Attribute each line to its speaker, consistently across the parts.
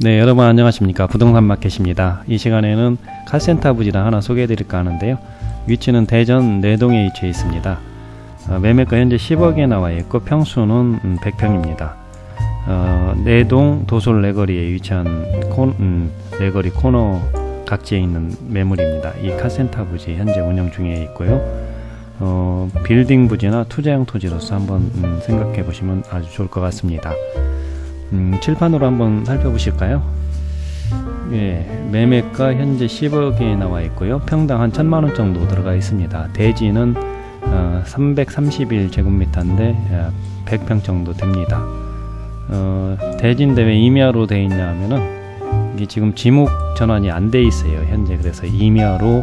Speaker 1: 네 여러분 안녕하십니까? 부동산 마켓입니다. 이 시간에는 카센터 부지를 하나 소개해 드릴까 하는데요. 위치는 대전 내동에 위치해 있습니다. 어, 매매가 현재 10억에 나와 있고 평수는 음, 100평입니다. 어, 내동 도솔네거리에 위치한 콘, 음, 네거리 코너 각지에 있는 매물입니다. 이 카센터 부지 현재 운영 중에 있고요. 어, 빌딩 부지나 투자용 토지로서 한번 음, 생각해 보시면 아주 좋을 것 같습니다 음, 칠판으로 한번 살펴보실까요? 예, 매매가 현재 10억에 나와 있고요. 평당 한 천만원 정도 들어가 있습니다. 대지는 어, 331제곱미터인데 100평 정도 됩니다. 어, 대지인데 왜 임야로 되어 있냐 하면은 이게 지금 지목 전환이 안 돼 있어요. 현재 그래서 임야로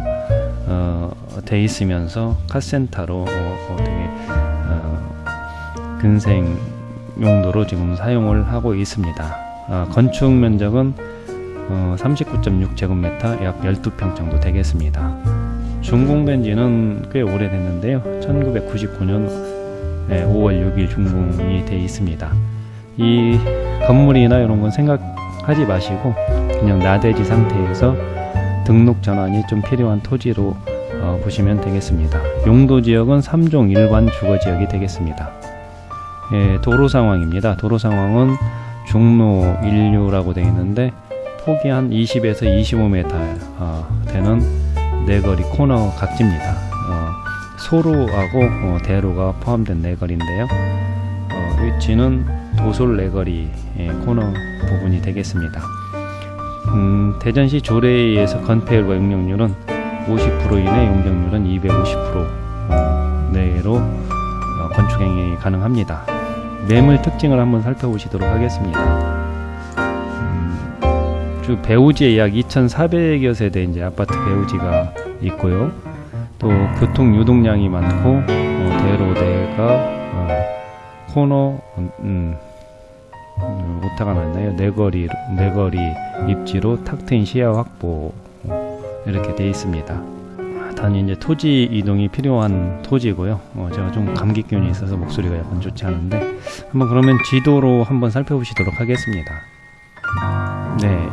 Speaker 1: 어, 돼 있으면서 카센터로 어, 어, 되게 어, 근생 용도로 지금 사용을 하고 있습니다. 아, 건축 면적은 어, 39.6제곱미터 약 12평 정도 되겠습니다. 준공된 지는 꽤 오래됐는데요. 1999년 5월 6일 준공이 되어 있습니다. 이 건물이나 이런 건 생각하지 마시고 그냥 나대지 상태에서 등록 전환이 좀 필요한 토지로 어, 보시면 되겠습니다. 용도 지역은 3종 일반 주거 지역이 되겠습니다. 예, 도로 상황입니다. 도로 상황은 중로 1류라고 되어 있는데 폭이 한 20에서 25m 어, 되는 네거리 코너 각지입니다. 어, 소로하고 어, 대로가 포함된 네거리인데요. 어, 위치는 도솔 네거리 예, 코너 부분이 되겠습니다. 음, 대전시 조례에서 건폐율과 용적률은 50% 이내 용적률은 250% 어, 내로 어, 건축 행위 가능합니다. 매물 특징을 한번 살펴보시도록 하겠습니다. 음, 주 배우지에 약 2,400여 세대 이제 아파트 배우지가 있고요. 또 교통 유동량이 많고 어, 대로대가 어, 코너 음, 음, 오타가 났나요? 네거리 네거리 입지로 탁 트인 시야 확보 이렇게 되어 있습니다. 단위 이제 토지 이동이 필요한 토지고요. 어, 제가 좀 감기균이 있어서 목소리가 약간 좋지 않은데 한번 그러면 지도로 한번 살펴보시도록 하겠습니다. 네,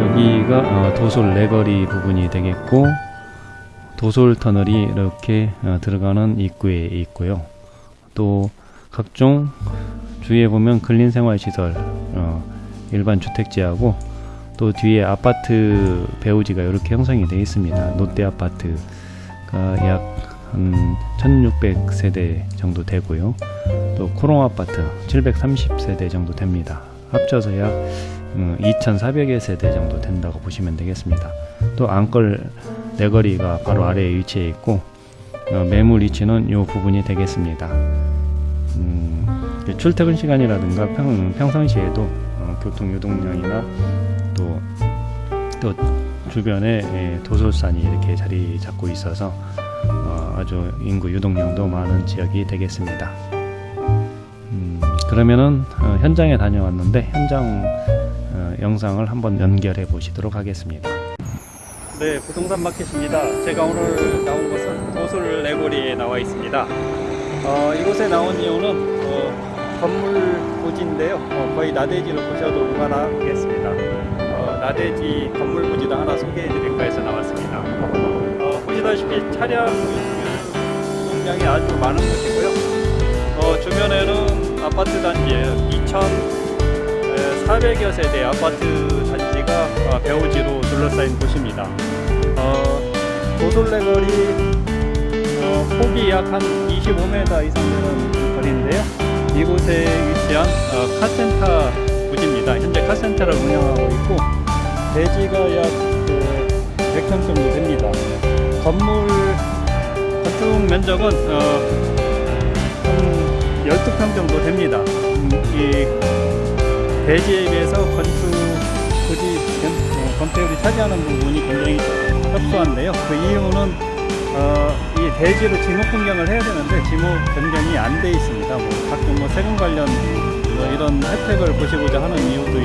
Speaker 1: 여기가 어, 도솔 레거리 부분이 되겠고 도솔 터널이 이렇게 어, 들어가는 입구에 있고요. 또 각종 주위에 보면 근린생활시설 어, 일반 주택지하고 또 뒤에 아파트 배우지가 이렇게 형성이 되어 있습니다. 롯데 아파트가 약 한 1600세대 정도 되고요. 또 코롱 아파트 730세대 정도 됩니다. 합쳐서 약 2400여 세대 정도 된다고 보시면 되겠습니다. 또 안걸 내거리가 바로 아래에 위치해 있고 어, 매물 위치는 이 부분이 되겠습니다. 음, 출퇴근 시간이라든가 평, 평상시에도 어, 교통 유동량이나 또, 또 주변에 예, 도솔산이 이렇게 자리 잡고 있어서 어, 아주 인구 유동량도 많은 지역이 되겠습니다. 음, 그러면은 어, 현장에 다녀왔는데 현장 어, 영상을 한번 연결해 보시도록 하겠습니다. 네, 부동산 마켓입니다. 제가 오늘 나온 곳은 도솔 레고리에 나와 있습니다. 어, 이곳에 나온 이유는 어, 건물 부지인데요. 어, 거의 나대지로 보셔도 무관하겠습니다. 어, 나대지 건물 부지도 하나 소개해 드릴까 해서 나왔습니다. 어, 보시다시피 차량 유동량이 아주 많은 곳이고요. 어, 주변에는 아파트 단지예요. 2,400여 세대 아파트 단지가 어, 배우지로 둘러싸인 곳입니다. 어, 도솔레거리 어, 폭이 약 한 25m 이상 되는 거리인데요. 이곳에 위치한 어, 카센터 부지입니다. 현재 카센터를 운영하고 있고 대지가 약그 100평 정도 됩니다. 건물 건축 면적은 어, 한 12평 정도 됩니다. 음, 이 대지에 비해서 건축 부지 어, 건폐율이 차지하는 부분이 굉장히 협소한데요. 그 이유는 어, 이 대지로 지목 변경을 해야 되는데 지목 변경이 안 돼 있습니다. 뭐 각종 뭐 세금 관련 뭐 이런 혜택을 보시고자 하는 이유도 어,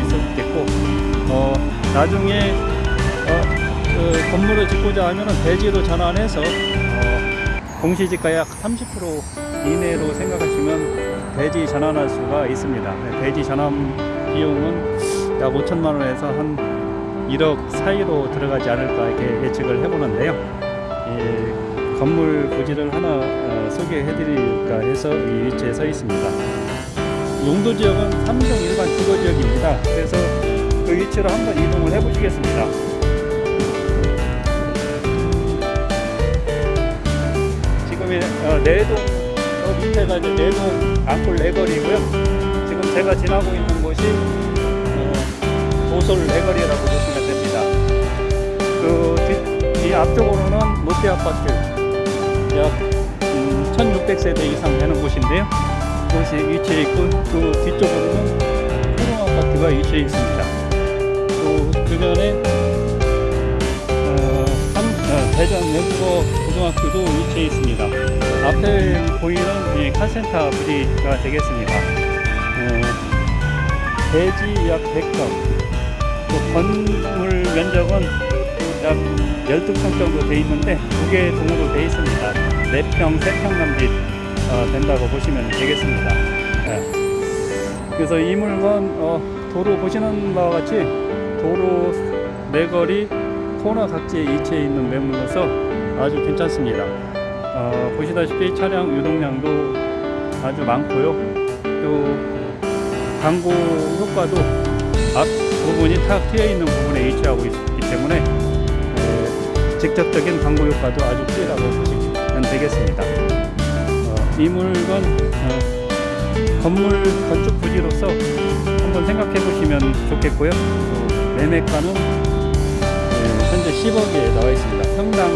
Speaker 1: 나중에 어, 그 건물을 짓고자 하면은 대지로 전환해서 어, 공시지가 약 30% 이내로 생각하시면 대지 전환할 수가 있습니다. 네, 대지 전환 비용은
Speaker 2: 약 5천만 원에서 한 1억 사이로 들어가지 않을까 이렇게 예측을 해보는데요. 이 건물 부지를 하나 어, 소개해 드릴까 해서 이 위치에 서 있습니다. 용도 지역은 3종 일반 주거 지역입니다. 그래서 그 위치로 한번 이동을 해 보시겠습니다. 지금 어, 내동 저 밑에가 이제 내동 안골 내거리고요. 지금 제가 지나고 있는 곳이 어, 도솔 내거리라고 보시면 됩니다. 그 뒤, 이 앞쪽으로는 롯데 아파트 약 음, 1,600세대 이상 되는 곳인데요. 그것이 위치해 있고 그 뒤쪽으로는 아파트가 위치해 있습니다. 또 주변에 어, 삼- 어, 대전 연구고 고등학교도 위치해 있습니다. 앞에 보이는 이 칼센터 부지가 되겠습니다. 어, 대지 약 100평, 또 건물 면적은 약 12평 정도 돼 있는데 두 개 동으로 돼 있습니다. 4평, 3평 남짓 어, 된다고 보시면 되겠습니다. 예. 그래서 이 물건 어, 도로 보시는 바와 같이 도로 내거리 코너 각지에 위치해 있는 매물로서 아주 괜찮습니다. 어, 보시다시피 차량 유동량도 아주 많고요. 또 광고 효과도 앞 부분이 탁 트여 있는 부분에 위치하고 있기 때문에 에, 직접적인 광고 효과도 아주 크다고 보시면 되겠습니다. 어, 이 물건 어, 건물 건축 부지로서 한번 생각해 보시면 좋겠고요. 또 매매가는 네, 현재 10억에 나와 있습니다. 평당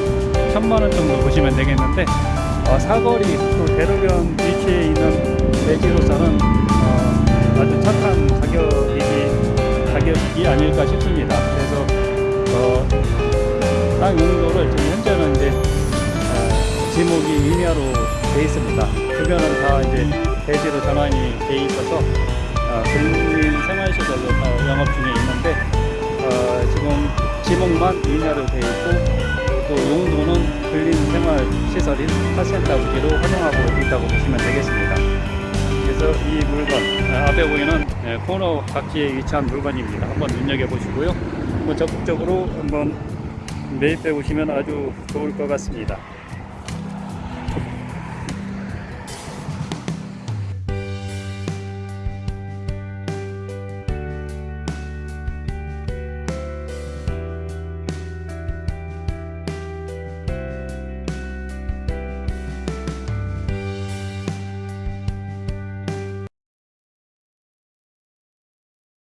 Speaker 2: 1000만 원 정도 보시면 되겠는데 어, 사거리 또 대로변 위치에 있는 대지로서는 어, 아주 착한 가격이지 가격이 아닐까 싶습니다. 그래서 어, 땅 용도를 지금 현재는 이제 어, 지목이 임야로 돼 있습니다. 주변은 다 이제 대지로 전환이 돼 있어서 어, 생활시설로 다 영업 중에 있는데 어, 지금 지목만 임야로 돼 있고 또 용도는 근린 생활 시설인 카센터 부지로 활용하고 있다고 보시면 되겠습니다. 그래서 이 물건 어, 앞에 보이는 예, 코너 각지에 위치한 물건입니다. 한번 눈여겨 보시고요. 한번 적극적으로 한번 매입해 보시면 아주 좋을 것 같습니다.